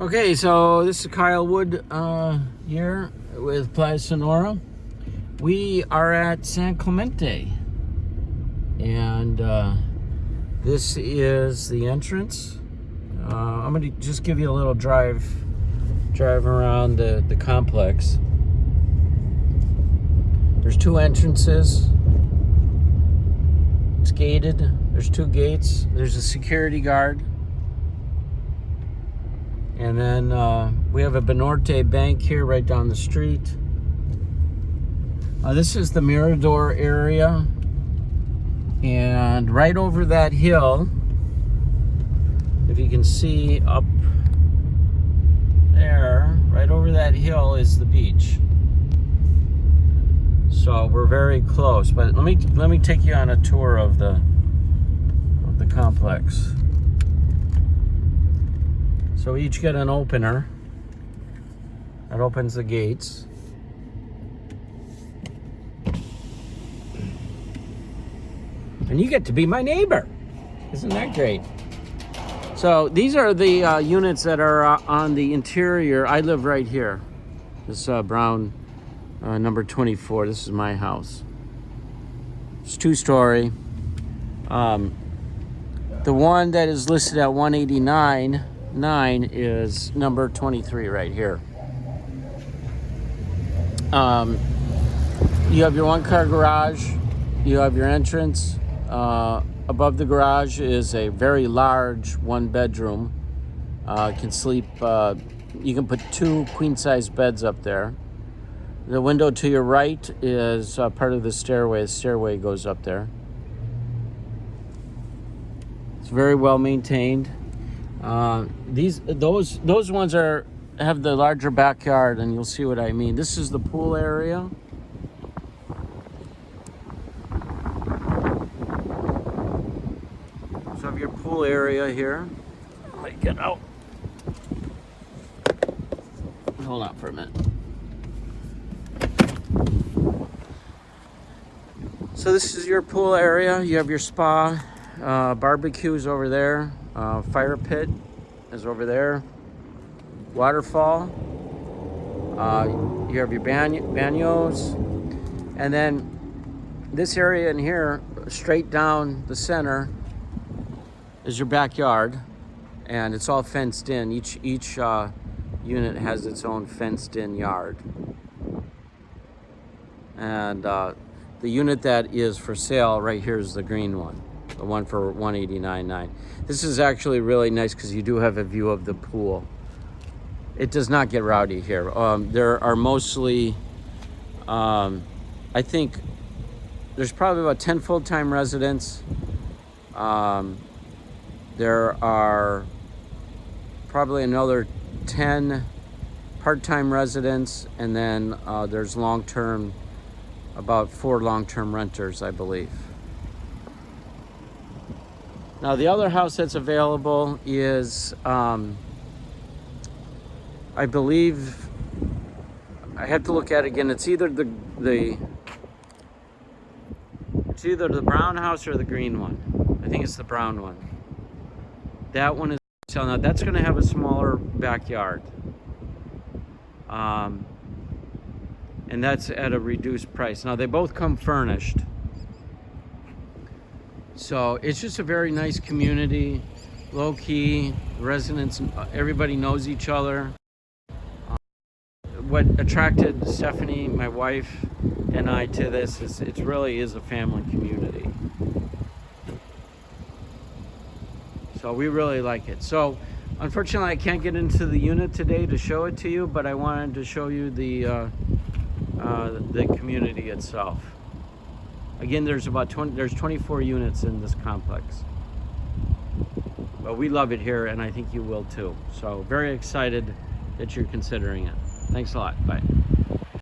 Okay, so this is Kyle Wood uh, here with Playa Sonora. We are at San Clemente, and uh, this is the entrance. Uh, I'm gonna just give you a little drive, drive around the, the complex. There's two entrances. It's gated. There's two gates. There's a security guard. And then uh, we have a Banorte Bank here right down the street. Uh, this is the Mirador area. And right over that hill, if you can see up there, right over that hill is the beach. So we're very close. But let me let me take you on a tour of the of the complex. So we each get an opener that opens the gates. And you get to be my neighbor. Isn't that great? So these are the uh, units that are uh, on the interior. I live right here. This uh, brown uh, number 24. This is my house. It's two story. Um, the one that is listed at 189 9 is number 23 right here. Um, you have your one car garage, you have your entrance. Uh, above the garage is a very large one bedroom. Uh, can sleep, uh, you can put two queen size beds up there. The window to your right is uh, part of the stairway. The stairway goes up there. It's very well maintained. Uh, these those those ones are have the larger backyard and you'll see what I mean. This is the pool area. So have your pool area here. Let me get out. Hold on for a minute. So this is your pool area. You have your spa, uh, barbecues over there. Uh, fire pit is over there. Waterfall. Uh, you have your banyos. And then this area in here, straight down the center, is your backyard. And it's all fenced in. Each, each uh, unit has its own fenced in yard. And uh, the unit that is for sale right here is the green one the one for 189.9. This is actually really nice because you do have a view of the pool. It does not get rowdy here. Um, there are mostly, um, I think, there's probably about 10 full-time residents. Um, there are probably another 10 part-time residents, and then uh, there's long-term, about four long-term renters, I believe. Now the other house that's available is, um, I believe, I have to look at it again. It's either the, the, it's either the brown house or the green one. I think it's the brown one. That one is, so now that's gonna have a smaller backyard. Um, and that's at a reduced price. Now they both come furnished. So it's just a very nice community, low key, residents, everybody knows each other. Um, what attracted Stephanie, my wife, and I to this is it really is a family community. So we really like it. So unfortunately I can't get into the unit today to show it to you, but I wanted to show you the, uh, uh, the community itself. Again, there's about 20, there's 24 units in this complex. But we love it here and I think you will too. So very excited that you're considering it. Thanks a lot. Bye.